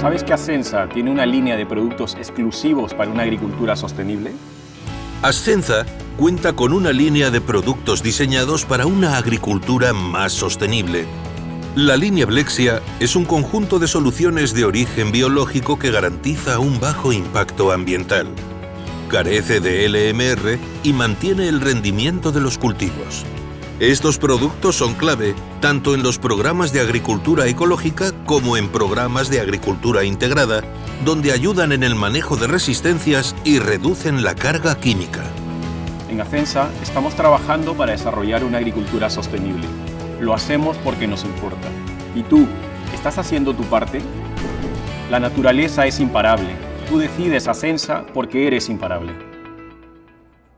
¿Sabes que Ascensa tiene una línea de productos exclusivos para una agricultura sostenible? Ascensa cuenta con una línea de productos diseñados para una agricultura más sostenible. La línea Blexia es un conjunto de soluciones de origen biológico que garantiza un bajo impacto ambiental. Carece de LMR y mantiene el rendimiento de los cultivos. Estos productos son clave tanto en los programas de agricultura ecológica como en programas de agricultura integrada, donde ayudan en el manejo de resistencias y reducen la carga química. En Ascensa estamos trabajando para desarrollar una agricultura sostenible. Lo hacemos porque nos importa. ¿Y tú? ¿Estás haciendo tu parte? La naturaleza es imparable. Tú decides Ascensa porque eres imparable.